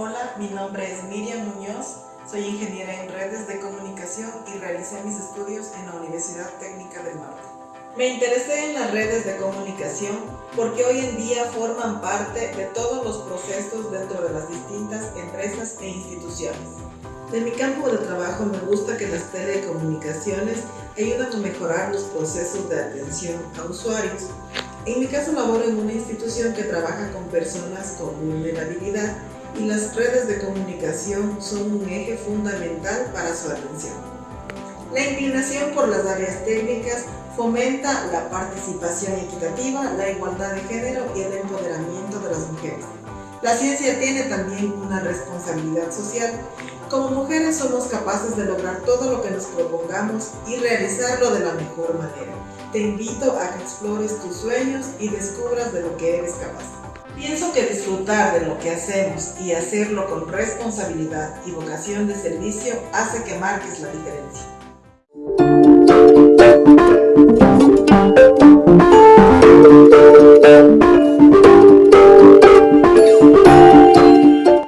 Hola, mi nombre es Miriam Muñoz, soy ingeniera en redes de comunicación y realicé mis estudios en la Universidad Técnica del Norte. Me interesé en las redes de comunicación porque hoy en día forman parte de todos los procesos dentro de las distintas empresas e instituciones. De mi campo de trabajo me gusta que las telecomunicaciones ayudan a mejorar los procesos de atención a usuarios. En mi caso laboro en una institución que trabaja con personas con vulnerabilidad y las redes de comunicación son un eje fundamental para su atención. La inclinación por las áreas técnicas fomenta la participación equitativa, la igualdad de género y el empoderamiento de las mujeres. La ciencia tiene también una responsabilidad social. Como mujeres somos capaces de lograr todo lo que nos propongamos y realizarlo de la mejor manera. Te invito a que explores tus sueños y descubras de lo que eres capaz. Pienso que disfrutar de lo que hacemos y hacerlo con responsabilidad y vocación de servicio hace que marques la diferencia.